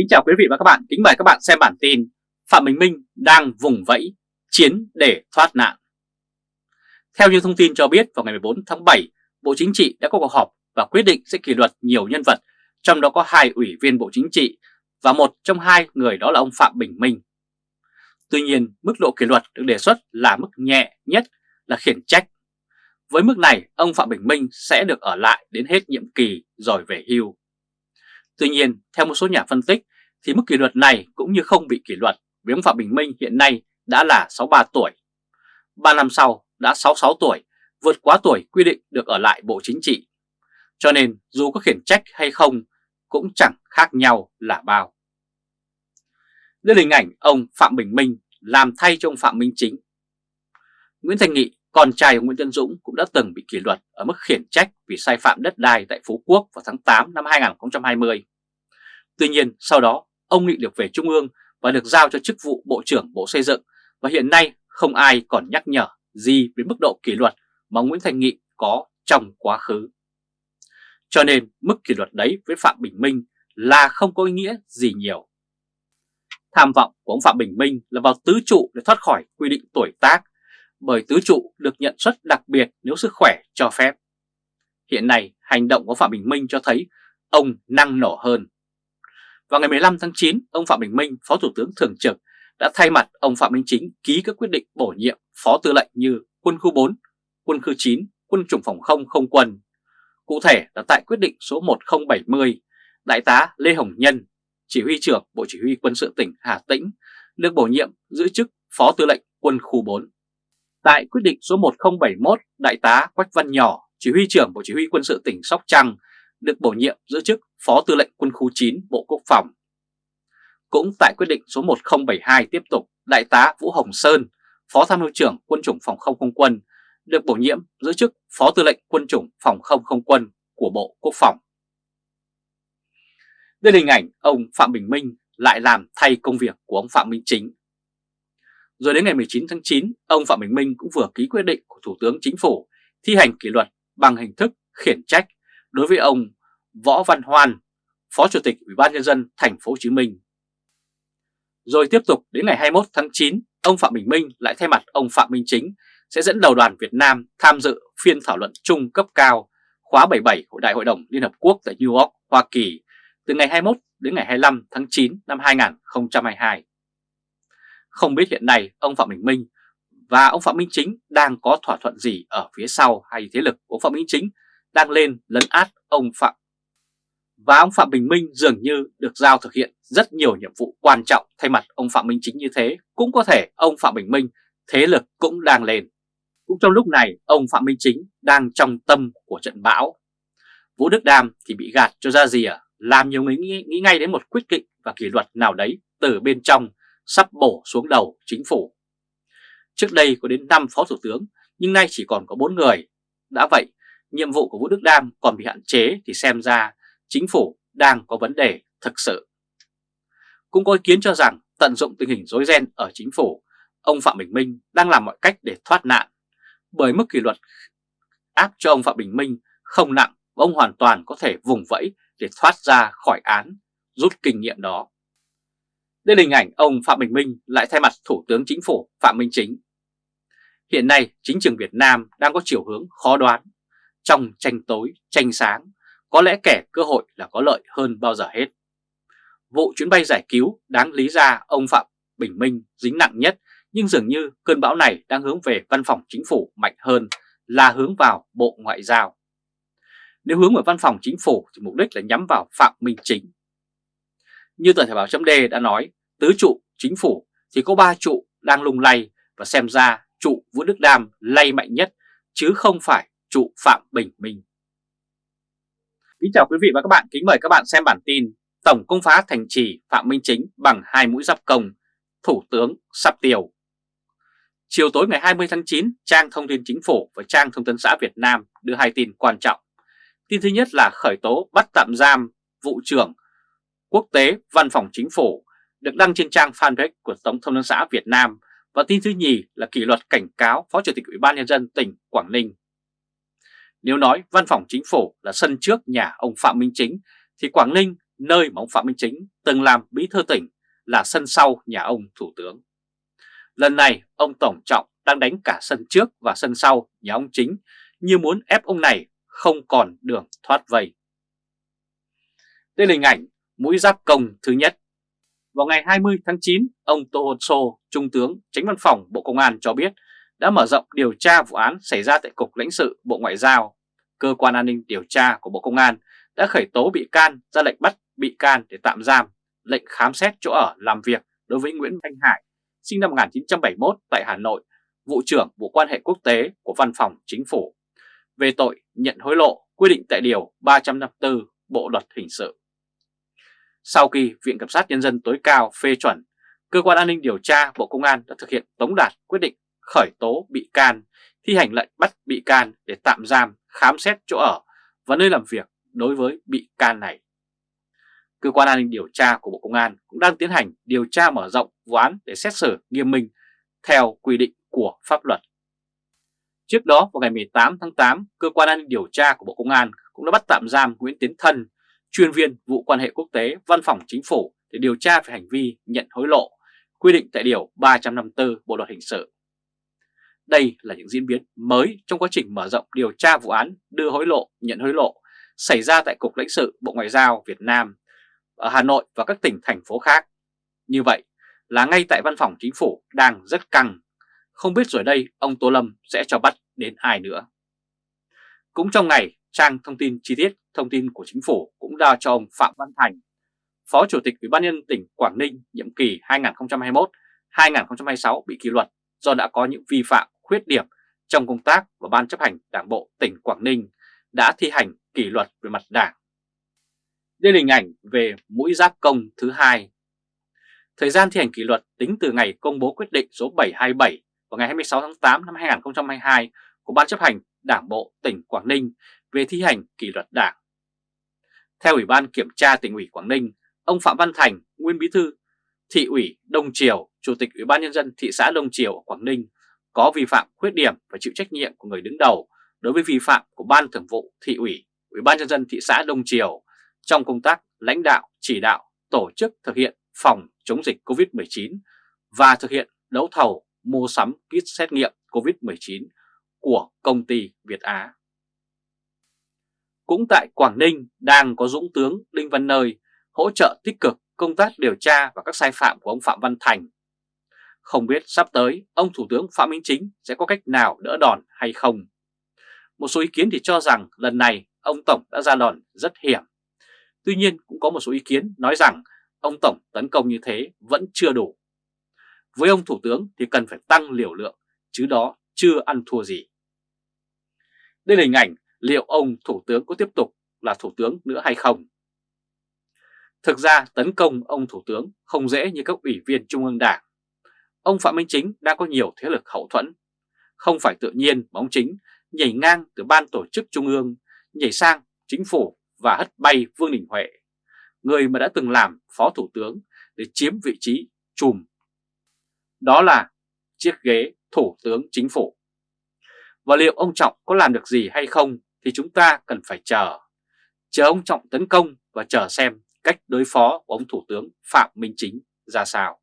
Kính chào quý vị và các bạn, kính mời các bạn xem bản tin Phạm Bình Minh đang vùng vẫy, chiến để thoát nạn. Theo như thông tin cho biết vào ngày 14 tháng 7, Bộ Chính trị đã có cuộc họp và quyết định sẽ kỷ luật nhiều nhân vật, trong đó có hai ủy viên Bộ Chính trị và một trong hai người đó là ông Phạm Bình Minh. Tuy nhiên, mức độ kỷ luật được đề xuất là mức nhẹ nhất là khiển trách. Với mức này, ông Phạm Bình Minh sẽ được ở lại đến hết nhiệm kỳ rồi về hưu. Tuy nhiên, theo một số nhà phân tích, thì mức kỷ luật này cũng như không bị kỷ luật vì ông Phạm Bình Minh hiện nay đã là 63 tuổi. 3 năm sau đã 66 tuổi, vượt quá tuổi quy định được ở lại Bộ Chính trị. Cho nên dù có khiển trách hay không cũng chẳng khác nhau là bao. Đây là hình ảnh ông Phạm Bình Minh làm thay cho ông Phạm Minh Chính. Nguyễn Thành Nghị, con trai ông Nguyễn Tân Dũng cũng đã từng bị kỷ luật ở mức khiển trách vì sai phạm đất đai tại Phú Quốc vào tháng 8 năm 2020. Tuy nhiên sau đó ông Nghị được về Trung ương và được giao cho chức vụ Bộ trưởng Bộ Xây dựng và hiện nay không ai còn nhắc nhở gì về mức độ kỷ luật mà Nguyễn Thành Nghị có trong quá khứ. Cho nên mức kỷ luật đấy với Phạm Bình Minh là không có ý nghĩa gì nhiều. Tham vọng của ông Phạm Bình Minh là vào tứ trụ để thoát khỏi quy định tuổi tác, bởi tứ trụ được nhận suất đặc biệt nếu sức khỏe cho phép. Hiện nay, hành động của Phạm Bình Minh cho thấy ông năng nổ hơn. Vào ngày 15 tháng 9, ông Phạm Bình Minh, Phó Thủ tướng Thường trực, đã thay mặt ông Phạm Minh Chính ký các quyết định bổ nhiệm Phó Tư lệnh như Quân khu 4, Quân khu 9, Quân chủng phòng không không quân. Cụ thể là tại quyết định số 1070, Đại tá Lê Hồng Nhân, Chỉ huy trưởng Bộ Chỉ huy Quân sự tỉnh Hà Tĩnh, được bổ nhiệm giữ chức Phó Tư lệnh Quân khu 4. Tại quyết định số 1071, Đại tá Quách Văn Nhỏ, Chỉ huy trưởng Bộ Chỉ huy Quân sự tỉnh Sóc Trăng, được bổ nhiệm giữ chức Phó Tư lệnh Quân khu 9 Bộ Quốc phòng. Cũng tại quyết định số 1072 tiếp tục, Đại tá Vũ Hồng Sơn, Phó Tham mưu trưởng Quân chủng Phòng không không quân, được bổ nhiệm giữ chức Phó Tư lệnh Quân chủng Phòng không không quân của Bộ Quốc phòng. Đây là hình ảnh ông Phạm Bình Minh lại làm thay công việc của ông Phạm Minh Chính. Rồi đến ngày 19 tháng 9, ông Phạm Bình Minh cũng vừa ký quyết định của Thủ tướng Chính phủ thi hành kỷ luật bằng hình thức khiển trách đối với ông Võ Văn Hoan, Phó Chủ tịch Ủy ban nhân dân thành phố Hồ Chí Minh. Rồi tiếp tục đến ngày 21 tháng 9, ông Phạm Bình Minh lại thay mặt ông Phạm Minh Chính sẽ dẫn đầu đoàn Việt Nam tham dự phiên thảo luận chung cấp cao khóa 77 của Đại hội đồng Liên Hợp Quốc tại New York, Hoa Kỳ từ ngày 21 đến ngày 25 tháng 9 năm 2022. Không biết hiện nay ông Phạm Bình Minh và ông Phạm Minh Chính đang có thỏa thuận gì ở phía sau hay thế lực của ông Phạm Minh Chính đang lên lấn át ông Phạm. Và ông Phạm Bình Minh dường như được giao thực hiện rất nhiều nhiệm vụ quan trọng thay mặt ông Phạm Minh Chính như thế. Cũng có thể ông Phạm Bình Minh thế lực cũng đang lên. Cũng trong lúc này ông Phạm Minh Chính đang trong tâm của trận bão. Vũ Đức Đam thì bị gạt cho ra gì? Làm nhiều người nghĩ, nghĩ ngay đến một quyết định và kỷ luật nào đấy từ bên trong sắp bổ xuống đầu chính phủ. Trước đây có đến 5 phó thủ tướng nhưng nay chỉ còn có 4 người. Đã vậy nhiệm vụ của Vũ Đức Đam còn bị hạn chế thì xem ra chính phủ đang có vấn đề thực sự. Cũng có ý kiến cho rằng tận dụng tình hình rối ren ở chính phủ, ông Phạm Bình Minh đang làm mọi cách để thoát nạn, bởi mức kỷ luật áp cho ông Phạm Bình Minh không nặng và ông hoàn toàn có thể vùng vẫy để thoát ra khỏi án, rút kinh nghiệm đó. Đây là hình ảnh ông Phạm Bình Minh lại thay mặt Thủ tướng Chính phủ Phạm Minh Chính. Hiện nay, chính trường Việt Nam đang có chiều hướng khó đoán trong tranh tối, tranh sáng, có lẽ kẻ cơ hội là có lợi hơn bao giờ hết. Vụ chuyến bay giải cứu đáng lý ra ông Phạm Bình Minh dính nặng nhất, nhưng dường như cơn bão này đang hướng về văn phòng chính phủ mạnh hơn là hướng vào Bộ Ngoại giao. Nếu hướng vào văn phòng chính phủ thì mục đích là nhắm vào Phạm Minh Chính. Như tờ Thể báo chấm đã nói, tứ trụ chính phủ thì có ba trụ đang lung lay và xem ra trụ Vũ Đức Đam lay mạnh nhất chứ không phải trụ Phạm Bình Minh. Kính chào quý vị và các bạn, kính mời các bạn xem bản tin Tổng công phá thành trì Phạm Minh Chính bằng hai mũi giáp công, Thủ tướng sắp tiêu. Chiều tối ngày 20 tháng 9, trang thông tin chính phủ và trang thông tấn xã Việt Nam đưa hai tin quan trọng. Tin thứ nhất là khởi tố bắt tạm giam vụ trưởng quốc tế văn phòng chính phủ được đăng trên trang fanpage của Tổng thông tấn xã Việt Nam và tin thứ nhì là kỷ luật cảnh cáo Phó Chủ tịch Ủy ban Nhân dân tỉnh Quảng Ninh nếu nói văn phòng chính phủ là sân trước nhà ông Phạm Minh Chính, thì Quảng Ninh nơi mà ông Phạm Minh Chính từng làm bí thư tỉnh là sân sau nhà ông Thủ tướng. Lần này ông Tổng Trọng đang đánh cả sân trước và sân sau nhà ông Chính như muốn ép ông này không còn đường thoát vây. Đây là hình ảnh mũi giáp công thứ nhất. Vào ngày 20 tháng 9, ông Tô hồn Sô, Trung tướng Tránh Văn phòng Bộ Công an cho biết đã mở rộng điều tra vụ án xảy ra tại Cục lãnh sự Bộ Ngoại giao. Cơ quan an ninh điều tra của Bộ Công an đã khởi tố bị can ra lệnh bắt bị can để tạm giam, lệnh khám xét chỗ ở làm việc đối với Nguyễn Thanh Hải, sinh năm 1971 tại Hà Nội, vụ trưởng Bộ quan hệ quốc tế của Văn phòng Chính phủ, về tội nhận hối lộ quy định tại Điều 354 Bộ Luật Hình sự. Sau khi Viện Kiểm sát Nhân dân tối cao phê chuẩn, Cơ quan An ninh Điều tra Bộ Công an đã thực hiện tống đạt quyết định khởi tố bị can, thi hành lệnh bắt bị can để tạm giam, khám xét chỗ ở và nơi làm việc đối với bị can này. Cơ quan an ninh điều tra của Bộ Công an cũng đang tiến hành điều tra mở rộng vụ án để xét xử nghiêm minh theo quy định của pháp luật. Trước đó vào ngày 18 tháng 8, Cơ quan an ninh điều tra của Bộ Công an cũng đã bắt tạm giam Nguyễn Tiến Thân, chuyên viên vụ quan hệ quốc tế Văn phòng Chính phủ để điều tra về hành vi nhận hối lộ, quy định tại Điều 354 Bộ Luật Hình sự. Đây là những diễn biến mới trong quá trình mở rộng điều tra vụ án đưa hối lộ, nhận hối lộ xảy ra tại Cục lãnh sự Bộ Ngoại giao Việt Nam ở Hà Nội và các tỉnh thành phố khác. Như vậy là ngay tại văn phòng chính phủ đang rất căng, không biết rồi đây ông Tô Lâm sẽ cho bắt đến ai nữa. Cũng trong ngày, trang thông tin chi tiết thông tin của chính phủ cũng đã cho ông Phạm Văn Thành, Phó Chủ tịch Ủy ban nhân tỉnh Quảng Ninh nhiệm kỳ 2021-2026 bị kỷ luật do đã có những vi phạm khuyết điểm trong công tác và Ban chấp hành Đảng Bộ tỉnh Quảng Ninh đã thi hành kỷ luật về mặt đảng. Đây là hình ảnh về mũi giáp công thứ hai. Thời gian thi hành kỷ luật tính từ ngày công bố quyết định số 727 vào ngày 26 tháng 8 năm 2022 của Ban chấp hành Đảng Bộ tỉnh Quảng Ninh về thi hành kỷ luật đảng. Theo Ủy ban Kiểm tra tỉnh ủy Quảng Ninh, ông Phạm Văn Thành, nguyên bí thư thị ủy Đông Triều, Chủ tịch Ủy ban Nhân dân thị xã Đông Triều ở Quảng Ninh có vi phạm khuyết điểm và chịu trách nhiệm của người đứng đầu đối với vi phạm của Ban Thường vụ Thị ủy, Ủy ban Nhân dân thị xã Đông Triều trong công tác lãnh đạo, chỉ đạo, tổ chức thực hiện phòng chống dịch COVID-19 và thực hiện đấu thầu mua sắm kit xét nghiệm COVID-19 của công ty Việt Á. Cũng tại Quảng Ninh đang có Dũng tướng Đinh Văn Nơi hỗ trợ tích cực công tác điều tra và các sai phạm của ông Phạm Văn Thành không biết sắp tới ông Thủ tướng Phạm Minh Chính sẽ có cách nào đỡ đòn hay không. Một số ý kiến thì cho rằng lần này ông Tổng đã ra đòn rất hiểm. Tuy nhiên cũng có một số ý kiến nói rằng ông Tổng tấn công như thế vẫn chưa đủ. Với ông Thủ tướng thì cần phải tăng liều lượng, chứ đó chưa ăn thua gì. Đây là hình ảnh liệu ông Thủ tướng có tiếp tục là Thủ tướng nữa hay không. Thực ra tấn công ông Thủ tướng không dễ như các ủy viên Trung ương Đảng ông Phạm Minh Chính đang có nhiều thế lực hậu thuẫn. Không phải tự nhiên mà ông Chính nhảy ngang từ ban tổ chức trung ương, nhảy sang chính phủ và hất bay Vương Đình Huệ, người mà đã từng làm phó thủ tướng để chiếm vị trí chùm. Đó là chiếc ghế thủ tướng chính phủ. Và liệu ông Trọng có làm được gì hay không thì chúng ta cần phải chờ. Chờ ông Trọng tấn công và chờ xem cách đối phó của ông Thủ tướng Phạm Minh Chính ra sao.